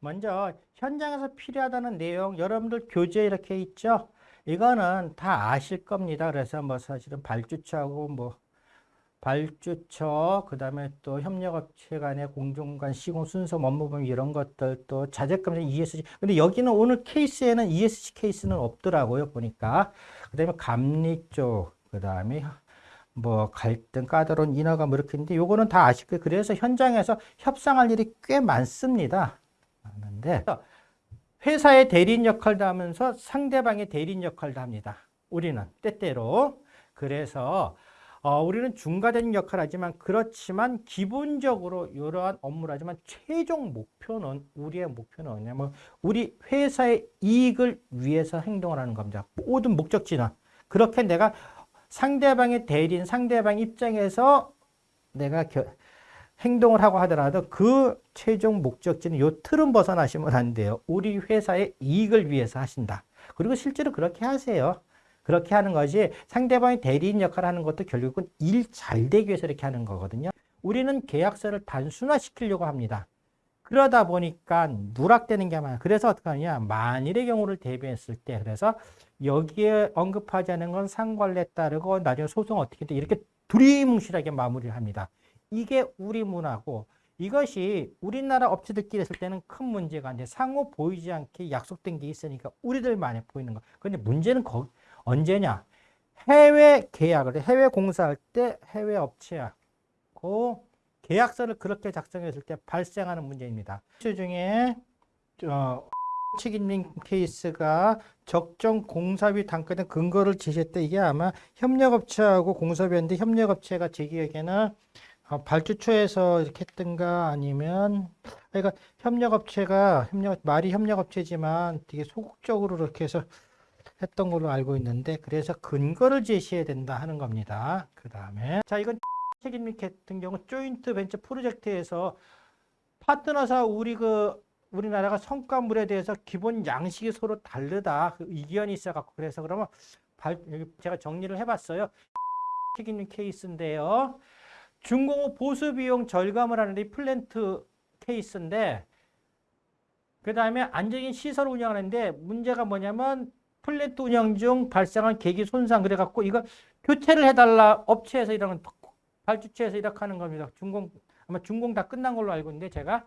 먼저 현장에서 필요하다는 내용 여러분들 교재 이렇게 있죠? 이거는 다 아실 겁니다. 그래서 뭐 사실은 발주처하고 뭐 발주처 그 다음에 또 협력업체 간의 공정간 시공 순서 업무범 이런 것들 또 자재감정 ESG 근데 여기는 오늘 케이스에는 ESG 케이스는 없더라고요 보니까 그 다음에 감리 쪽 그 다음에 뭐 갈등 까다로운 인허가 뭐 이렇게 있는데 요거는 다 아실 거예요 그래서 현장에서 협상할 일이 꽤 많습니다 많은데 회사의 대리인 역할도 하면서 상대방의 대리인 역할도 합니다. 우리는 때때로. 그래서 어, 우리는 중과된 역할을 하지만 그렇지만 기본적으로 이러한 업무를 하지만 최종 목표는 우리의 목표는 뭐냐면 우리 회사의 이익을 위해서 행동을 하는 겁니다. 모든 목적지는. 그렇게 내가 상대방의 대리인 상대방 입장에서 내가 겨, 행동을 하고 하더라도 그 최종 목적지는 요 틀은 벗어나시면 안 돼요. 우리 회사의 이익을 위해서 하신다. 그리고 실제로 그렇게 하세요. 그렇게 하는 것이 상대방이 대리인 역할을 하는 것도 결국은 일 잘 되기 위해서 이렇게 하는 거거든요. 우리는 계약서를 단순화시키려고 합니다. 그러다 보니까 누락되는 게 많아요. 그래서 어떻게 하냐. 만일의 경우를 대비했을 때 그래서 여기에 언급하지 않은 건 상관례 따르고 나중에 소송 어떻게 돼 이렇게 두리뭉실하게 마무리를 합니다. 이게 우리 문화고 이것이 우리나라 업체들끼리 했을 때는 큰 문제가 아니라 상호 보이지 않게 약속된 게 있으니까 우리들만에 보이는 거. 근데 문제는 거기 언제냐? 해외 계약을 해외 공사할 때 해외 업체하고 계약서를 그렇게 작성했을 때 발생하는 문제입니다. 그 중에 어, 책임진 케이스가 적정 공사비 단가 등 근거를 제시했다. 이게 아마 협력업체하고 공사비였는데 협력업체가 제 기억에는 어, 발주처에서 이렇게 했던가 아니면 그러니까 협력업체가 협력 말이 협력업체지만 되게 소극적으로 이렇게 해서 했던 걸로 알고 있는데 그래서 근거를 제시해야 된다 하는 겁니다. 그 다음에 자 이건 책임님 같은 경우 조인트 벤처 프로젝트에서 파트너사 우리 그 우리나라가 성과물에 대해서 기본 양식이 서로 다르다 그 의견이 있어갖고 그래서 그러면 발, 제가 정리를 해봤어요. 책임님 케이스인데요. 준공 후 보수 비용 절감을 하는 데 플랜트 케이스인데 그 다음에 안정인 시설 운영하는데 문제가 뭐냐면 플랜트 운영 중 발생한 계기 손상 그래갖고 이거 교체를 해달라 업체에서 이런 발주처에서 이렇게 하는 겁니다. 준공 아마 준공 다 끝난 걸로 알고 있는데 제가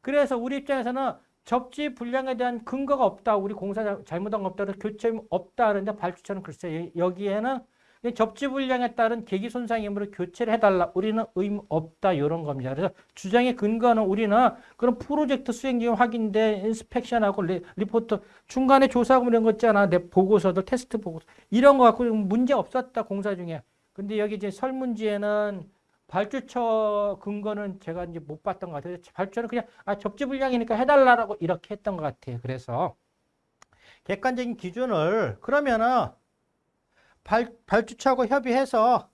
그래서 우리 입장에서는 접지 불량에 대한 근거가 없다. 우리 공사 잘못한 거 없다. 교체 없다. 그런데 발주처는 글쎄 여기에는 접지 불량에 따른 계기 손상이므로 교체를 해달라. 우리는 의무 없다. 이런 겁니다. 그래서 주장의 근거는 우리는 그런 프로젝트 수행 기간 확인된 inspection하고 리, 리포트 중간에 조사하고 이런 거 있잖아. 내 보고서도 테스트 보고서 이런 거 갖고 문제 없었다. 공사 중에. 근데 여기 이제 설문지에는 발주처 근거는 제가 이제 못 봤던 것 같아요. 발주처는 그냥 아, 접지 불량이니까 해달라고 이렇게 했던 것 같아요. 그래서 객관적인 기준을 그러면은 발, 발주처하고 협의해서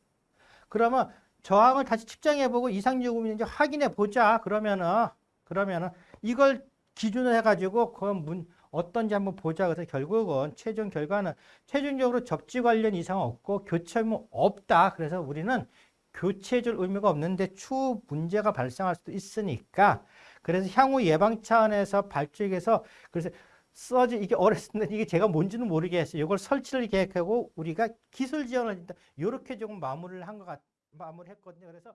그러면 저항을 다시 측정해보고 이상 요금이 있는지 확인해 보자. 그러면은 그러면은 이걸 기준으로 해가지고 그 문, 어떤지 한번 보자. 그래서 결국은 최종 결과는 최종적으로 접지 관련 이상 없고 교체 의무 없다. 그래서 우리는 교체해줄 의무가 없는데 추후 문제가 발생할 수도 있으니까 그래서 향후 예방 차원에서 발주액에서 그래서 써지 이게 어렸을 때 이게 제가 뭔지는 모르겠어요. 이걸 설치를 계획하고 우리가 기술 지원을 이렇게 조금 마무리를 한 것 같, 마무리했거든요. 그래서